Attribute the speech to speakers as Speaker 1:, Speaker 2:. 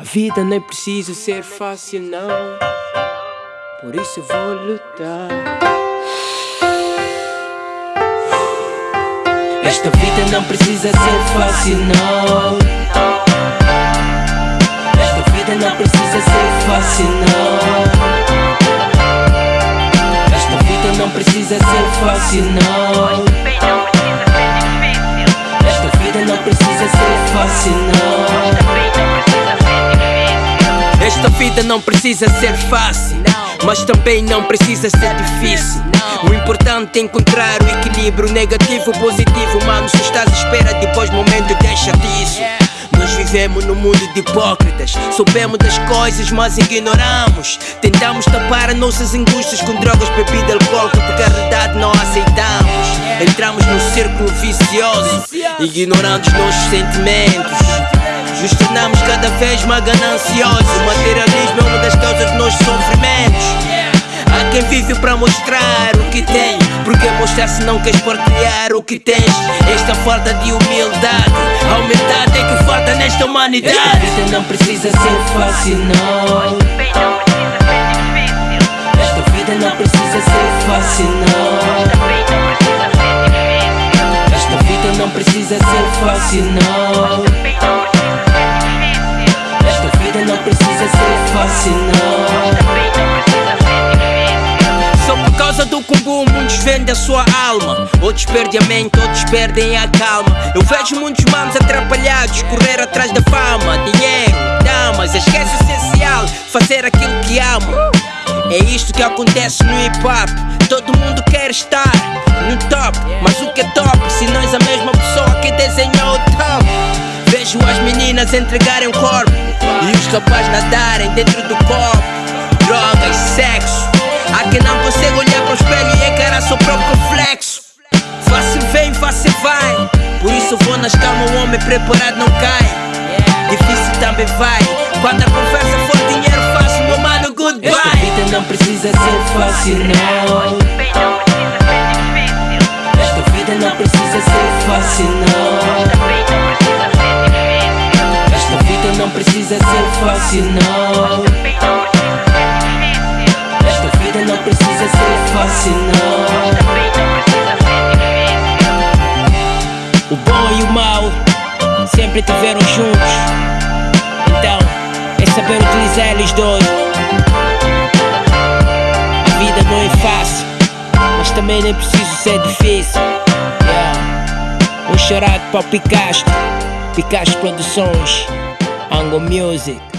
Speaker 1: A vida não é preciso ser fácil, não. Por isso vou lutar. Esta vida não precisa ser fácil, não. Esta vida não precisa ser fácil, não. Esta vida não precisa ser fácil, não. Esta vida não precisa ser fácil,
Speaker 2: mas também não precisa ser difícil. O importante é encontrar o equilíbrio negativo positivo. Mano, se estás à espera depois momento, deixa disso. Nós vivemos num mundo de hipócritas. Soubemos das coisas, mas ignoramos. Tentamos tapar nossas angústias com drogas, bebida alcoólica, porque a realidade não aceitamos. Entramos num círculo vicioso, ignorando os nossos sentimentos. Nos tornamos cada vez mais gananciosos. O materialismo é uma das causas dos nossos sofrimentos. Há quem vive para mostrar o que tem. Porque mostrar se não queres partilhar o que tens? Esta falta de humildade, a humildade é que falta nesta humanidade.
Speaker 1: Esta vida não precisa ser fácil, não. Esta vida não precisa ser fácil, não. Esta vida não precisa ser fácil, não. Fácil, não.
Speaker 2: Só por causa do combo, muitos vendem a sua alma. Outros perdem a mente, outros perdem a calma. Eu vejo muitos manos atrapalhados, correr atrás da fama, dinheiro, damas. Esquece o essencial, fazer aquilo que ama. É isto que acontece no hip hop. Todo mundo quer estar no top, mas o que é top se és a mesma pessoa que desenhou o top? Vejo as meninas entregarem o corpo e os rapazes nadarem dentro do copo. Drogas, sexo. Há quem não consegue olhar para o espelho e encarar seu próprio reflexo. Fácil vem, fácil vai. Por isso vou nas calmas, o homem preparado não cai. Difícil também vai. Quando a conversa for dinheiro fácil, meu mano,
Speaker 1: Esta
Speaker 2: goodbye.
Speaker 1: vida não precisa ser fácil, não. Esta vida não precisa ser fácil, não. Precisa ser fácil, não. Esta vida não precisa ser fácil, não.
Speaker 2: O bom e o mau sempre tiveram juntos. Então, é saber utilizar eles dois. A vida não é fácil, mas também nem preciso ser difícil. Yeah. Um chorado para o Picasso, Picasso Produções, Angle Music.